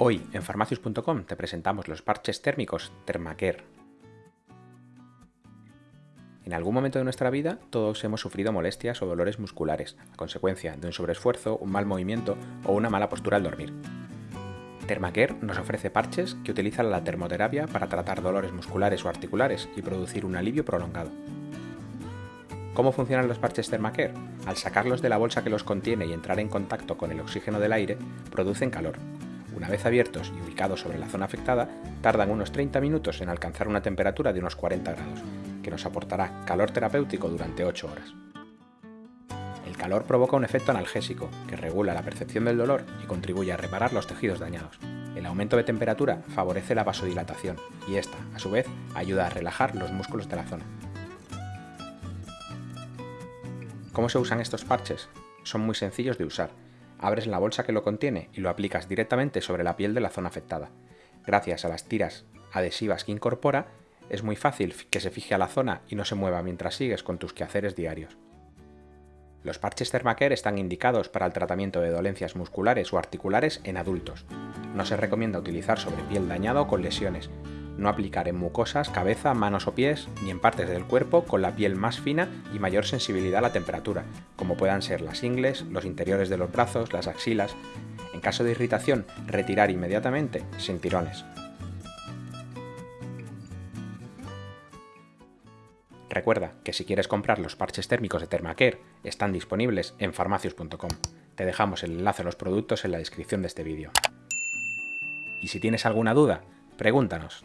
Hoy en farmacius.com te presentamos los parches térmicos Thermacare. En algún momento de nuestra vida todos hemos sufrido molestias o dolores musculares a consecuencia de un sobreesfuerzo, un mal movimiento o una mala postura al dormir. Thermacare nos ofrece parches que utilizan la termoterapia para tratar dolores musculares o articulares y producir un alivio prolongado. ¿Cómo funcionan los parches Thermacare? Al sacarlos de la bolsa que los contiene y entrar en contacto con el oxígeno del aire, producen calor, una vez abiertos y ubicados sobre la zona afectada, tardan unos 30 minutos en alcanzar una temperatura de unos 40 grados, que nos aportará calor terapéutico durante 8 horas. El calor provoca un efecto analgésico, que regula la percepción del dolor y contribuye a reparar los tejidos dañados. El aumento de temperatura favorece la vasodilatación y esta, a su vez, ayuda a relajar los músculos de la zona. ¿Cómo se usan estos parches? Son muy sencillos de usar abres la bolsa que lo contiene y lo aplicas directamente sobre la piel de la zona afectada. Gracias a las tiras adhesivas que incorpora, es muy fácil que se fije a la zona y no se mueva mientras sigues con tus quehaceres diarios. Los parches Thermacare están indicados para el tratamiento de dolencias musculares o articulares en adultos. No se recomienda utilizar sobre piel dañada o con lesiones, no aplicar en mucosas, cabeza, manos o pies, ni en partes del cuerpo con la piel más fina y mayor sensibilidad a la temperatura, como puedan ser las ingles, los interiores de los brazos, las axilas. En caso de irritación, retirar inmediatamente sin tirones. Recuerda que si quieres comprar los parches térmicos de Thermacare, están disponibles en farmacius.com. Te dejamos el enlace a los productos en la descripción de este vídeo. Y si tienes alguna duda, pregúntanos.